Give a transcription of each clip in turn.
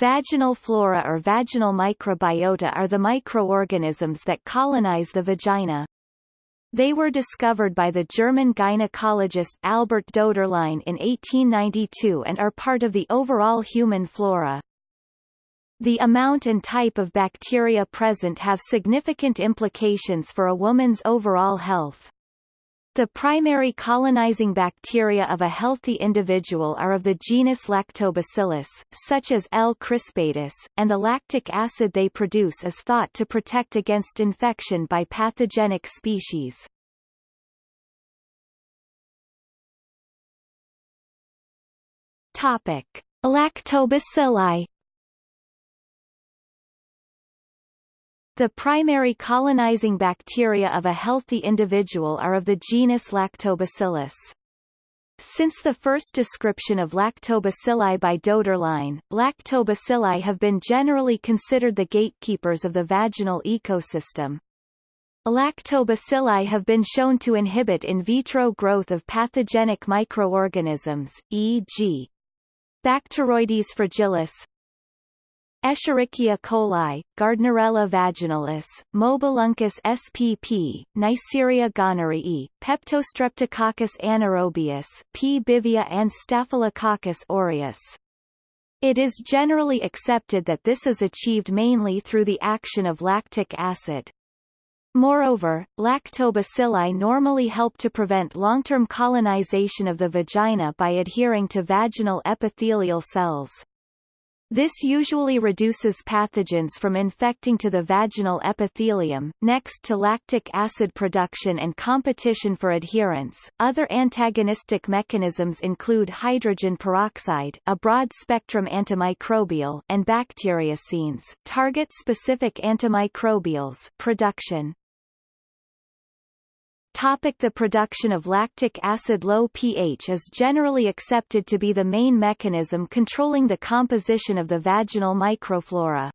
Vaginal flora or vaginal microbiota are the microorganisms that colonize the vagina. They were discovered by the German gynecologist Albert Doderlein in 1892 and are part of the overall human flora. The amount and type of bacteria present have significant implications for a woman's overall health. The primary colonizing bacteria of a healthy individual are of the genus Lactobacillus, such as L. crispatus, and the lactic acid they produce is thought to protect against infection by pathogenic species. Topic: Lactobacilli The primary colonizing bacteria of a healthy individual are of the genus Lactobacillus. Since the first description of lactobacilli by Doederlein, lactobacilli have been generally considered the gatekeepers of the vaginal ecosystem. Lactobacilli have been shown to inhibit in vitro growth of pathogenic microorganisms, e.g. Bacteroides fragilis, Escherichia coli, Gardnerella vaginalis, Mobiluncus spp, Neisseria gonorrhoeae, Peptostreptococcus anaerobius, P. bivia and Staphylococcus aureus. It is generally accepted that this is achieved mainly through the action of lactic acid. Moreover, lactobacilli normally help to prevent long-term colonization of the vagina by adhering to vaginal epithelial cells. This usually reduces pathogens from infecting to the vaginal epithelium. Next to lactic acid production and competition for adherence, other antagonistic mechanisms include hydrogen peroxide, a broad-spectrum antimicrobial, and bacteriocins, target-specific antimicrobials production. Topic the production of lactic acid Low pH is generally accepted to be the main mechanism controlling the composition of the vaginal microflora.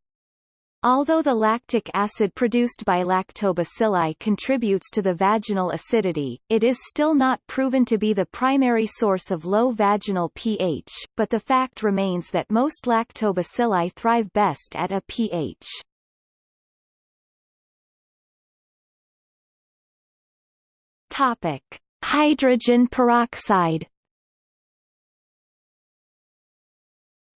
Although the lactic acid produced by lactobacilli contributes to the vaginal acidity, it is still not proven to be the primary source of low vaginal pH, but the fact remains that most lactobacilli thrive best at a pH Topic: Hydrogen peroxide.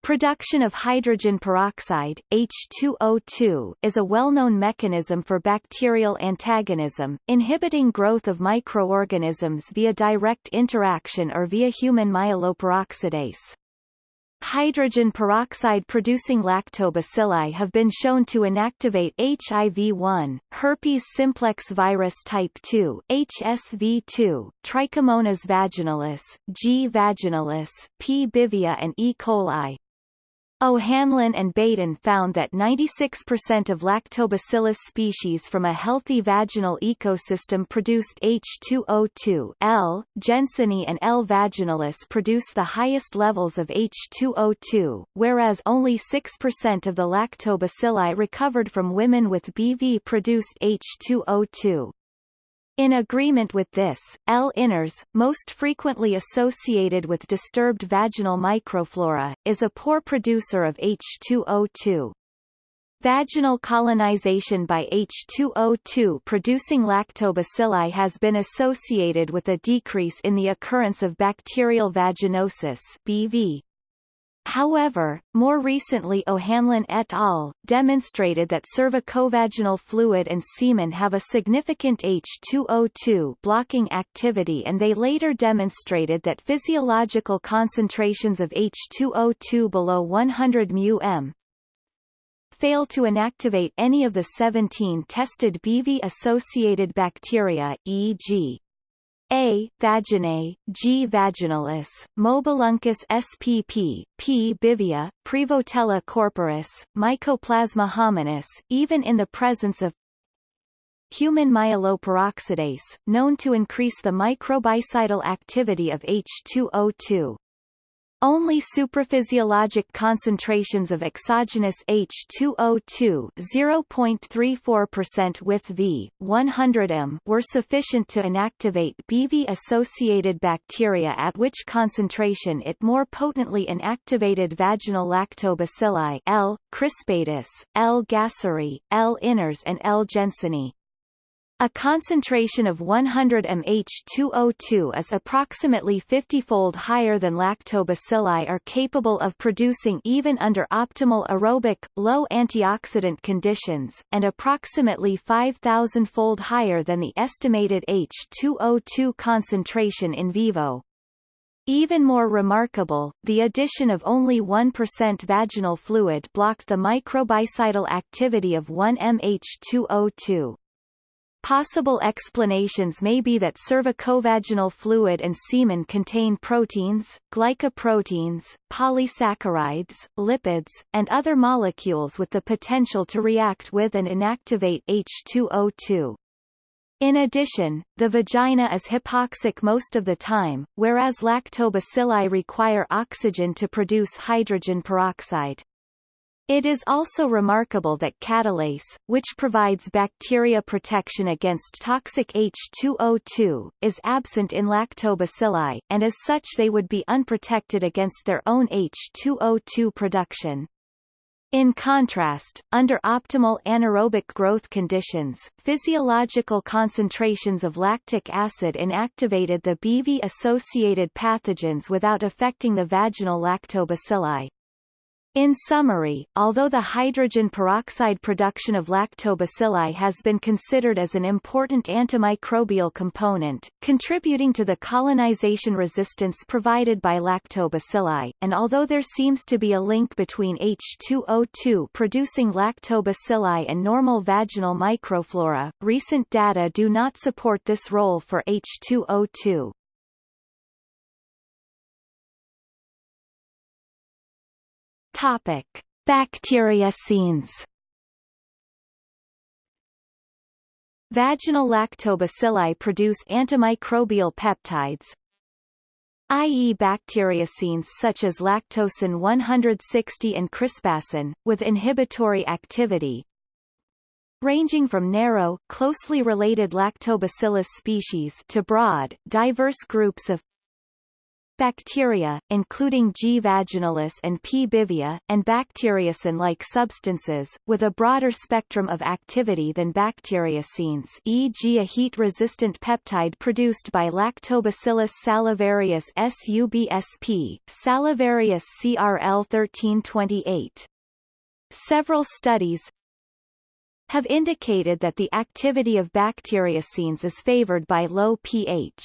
Production of hydrogen peroxide H2O2, is a well-known mechanism for bacterial antagonism, inhibiting growth of microorganisms via direct interaction or via human myeloperoxidase. Hydrogen peroxide-producing lactobacilli have been shown to inactivate HIV-1, herpes simplex virus type 2, HSV-2, Trichomonas vaginalis, G. vaginalis, P. bivia and E. coli. O'Hanlon and Baden found that 96% of lactobacillus species from a healthy vaginal ecosystem produced H2O2 L. jensenii and L. vaginalis produce the highest levels of H2O2, whereas only 6% of the lactobacilli recovered from women with BV produced H2O2. In agreement with this, L. iners, most frequently associated with disturbed vaginal microflora, is a poor producer of H2O2. Vaginal colonization by H2O2 producing lactobacilli has been associated with a decrease in the occurrence of bacterial vaginosis BV. However, more recently O'Hanlon et al. demonstrated that cervicovaginal fluid and semen have a significant H2O2 blocking activity and they later demonstrated that physiological concentrations of H2O2 below 100 μm fail to inactivate any of the 17 tested BV-associated bacteria, e.g. A. vaginae, G. vaginalis, Mobiluncus spp, P. bivia, Prevotella corporis, Mycoplasma hominis, even in the presence of human myeloperoxidase, known to increase the microbicidal activity of H2O2. Only supraphysiologic concentrations of exogenous H2O2 0.34% with V, 100 m were sufficient to inactivate BV-associated bacteria at which concentration it more potently inactivated vaginal lactobacilli L. crispatus, L. gasseri, L. iners and L. jensenii. A concentration of 100 mH2O2 is approximately 50-fold higher than lactobacilli are capable of producing even under optimal aerobic, low antioxidant conditions, and approximately 5,000-fold higher than the estimated H2O2 concentration in vivo. Even more remarkable, the addition of only 1% vaginal fluid blocked the microbicidal activity of 1-MH2O2. Possible explanations may be that cervicovaginal fluid and semen contain proteins, glycoproteins, polysaccharides, lipids, and other molecules with the potential to react with and inactivate H2O2. In addition, the vagina is hypoxic most of the time, whereas lactobacilli require oxygen to produce hydrogen peroxide. It is also remarkable that catalase, which provides bacteria protection against toxic H2O2, is absent in lactobacilli, and as such they would be unprotected against their own H2O2 production. In contrast, under optimal anaerobic growth conditions, physiological concentrations of lactic acid inactivated the BV-associated pathogens without affecting the vaginal lactobacilli. In summary, although the hydrogen peroxide production of lactobacilli has been considered as an important antimicrobial component, contributing to the colonization resistance provided by lactobacilli, and although there seems to be a link between H2O2 producing lactobacilli and normal vaginal microflora, recent data do not support this role for H2O2. Topic: Bacteriocins. Vaginal lactobacilli produce antimicrobial peptides, i.e. bacteriocins such as lactocin 160 and crispacin, with inhibitory activity, ranging from narrow, closely related lactobacillus species to broad, diverse groups of bacteria, including G. vaginalis and P. bivia, and bacteriocin-like substances, with a broader spectrum of activity than bacteriocins e.g. a heat-resistant peptide produced by Lactobacillus salivarius subsp, salivarius CRL 1328. Several studies have indicated that the activity of bacteriocins is favored by low pH.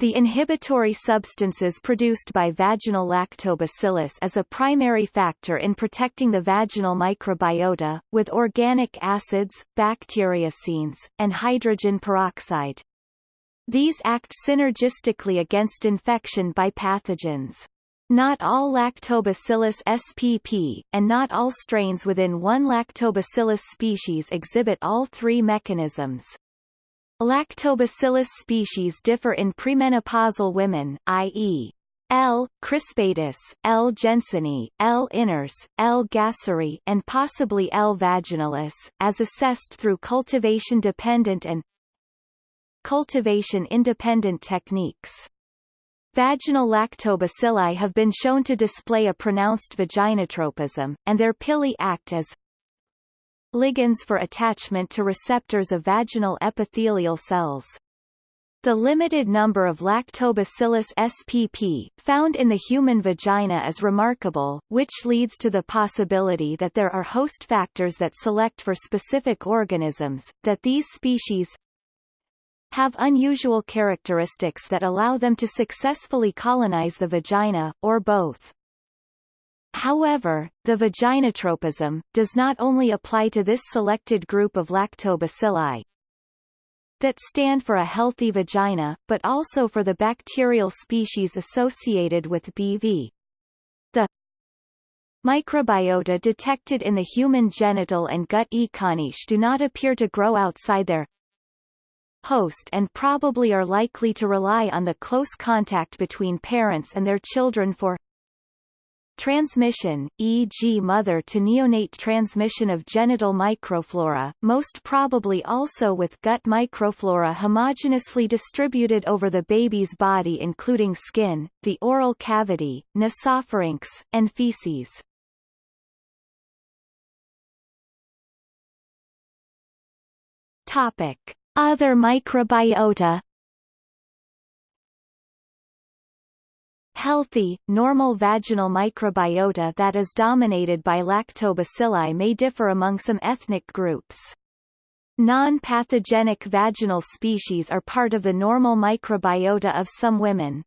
The inhibitory substances produced by vaginal lactobacillus is a primary factor in protecting the vaginal microbiota, with organic acids, bacteriocins, and hydrogen peroxide. These act synergistically against infection by pathogens. Not all Lactobacillus spp, and not all strains within one Lactobacillus species exhibit all three mechanisms. Lactobacillus species differ in premenopausal women, i.e. L. crispatus, L. jensenii, L. iners, L. gasseri, and possibly L. vaginalis, as assessed through cultivation-dependent and cultivation-independent techniques. Vaginal lactobacilli have been shown to display a pronounced vaginotropism, and their pili act as ligands for attachment to receptors of vaginal epithelial cells. The limited number of Lactobacillus spp. found in the human vagina is remarkable, which leads to the possibility that there are host factors that select for specific organisms, that these species have unusual characteristics that allow them to successfully colonize the vagina, or both. However, the vaginotropism, does not only apply to this selected group of lactobacilli that stand for a healthy vagina, but also for the bacterial species associated with BV. The microbiota detected in the human genital and gut econiche do not appear to grow outside their host and probably are likely to rely on the close contact between parents and their children for Transmission, e.g. mother to neonate transmission of genital microflora, most probably also with gut microflora homogeneously distributed over the baby's body including skin, the oral cavity, nasopharynx, and feces. Topic. Other microbiota Healthy, normal vaginal microbiota that is dominated by lactobacilli may differ among some ethnic groups. Non-pathogenic vaginal species are part of the normal microbiota of some women.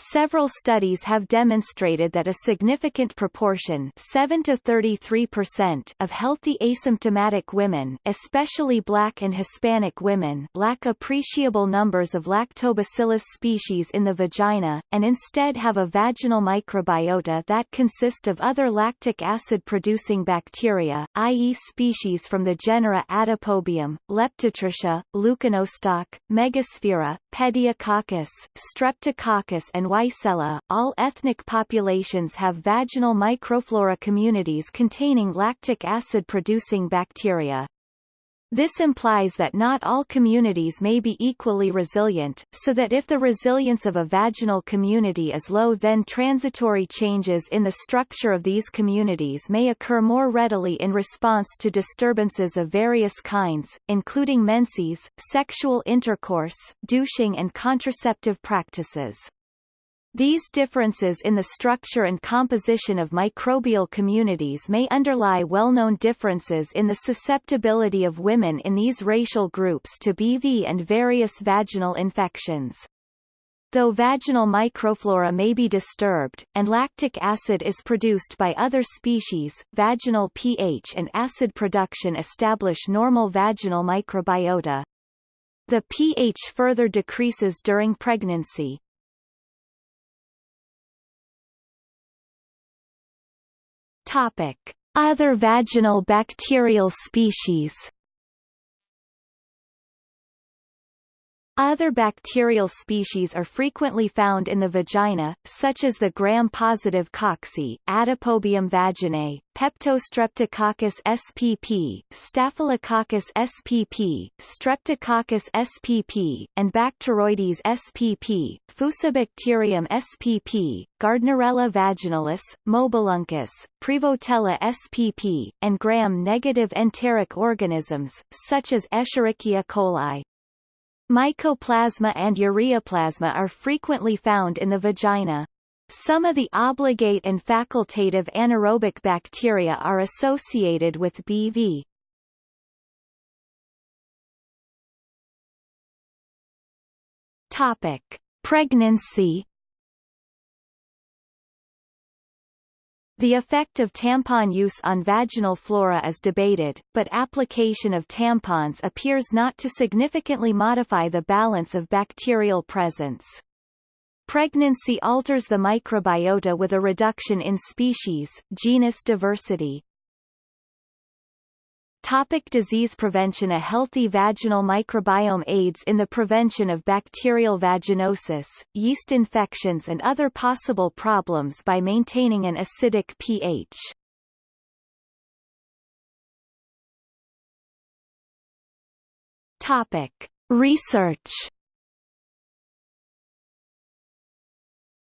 Several studies have demonstrated that a significant proportion 7 to 33% of healthy asymptomatic women especially black and Hispanic women lack appreciable numbers of lactobacillus species in the vagina, and instead have a vaginal microbiota that consist of other lactic acid-producing bacteria, i.e. species from the genera Atopobium, Leptotrichia, Leuconostoc, Megasphaera, Pediococcus, Streptococcus and Weissella, all ethnic populations have vaginal microflora communities containing lactic acid-producing bacteria. This implies that not all communities may be equally resilient, so that if the resilience of a vaginal community is low then transitory changes in the structure of these communities may occur more readily in response to disturbances of various kinds, including menses, sexual intercourse, douching and contraceptive practices. These differences in the structure and composition of microbial communities may underlie well-known differences in the susceptibility of women in these racial groups to BV and various vaginal infections. Though vaginal microflora may be disturbed, and lactic acid is produced by other species, vaginal pH and acid production establish normal vaginal microbiota. The pH further decreases during pregnancy, Topic: Other vaginal bacterial species. Other bacterial species are frequently found in the vagina, such as the gram-positive cocci, Atopobium vaginae, Peptostreptococcus spp, Staphylococcus spp, Streptococcus spp, and Bacteroides spp, Fusobacterium spp, Gardnerella vaginalis, Mobiluncus, Prevotella spp, and gram-negative enteric organisms, such as Escherichia coli. Mycoplasma and ureaplasma are frequently found in the vagina. Some of the obligate and facultative anaerobic bacteria are associated with BV. Topic: Pregnancy The effect of tampon use on vaginal flora is debated, but application of tampons appears not to significantly modify the balance of bacterial presence. Pregnancy alters the microbiota with a reduction in species, genus diversity. Topic disease prevention A healthy vaginal microbiome aids in the prevention of bacterial vaginosis, yeast infections and other possible problems by maintaining an acidic pH. Topic. Research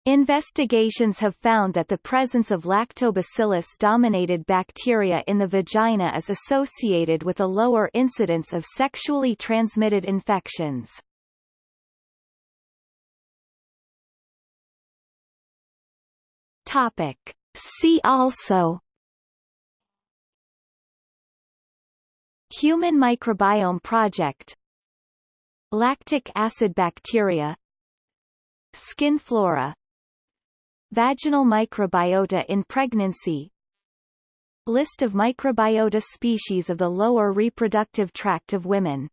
Investigations have found that the presence of lactobacillus-dominated bacteria in the vagina is associated with a lower incidence of sexually transmitted infections. Topic. See also Human Microbiome Project Lactic acid bacteria Skin flora Vaginal microbiota in pregnancy. List of microbiota species of the lower reproductive tract of women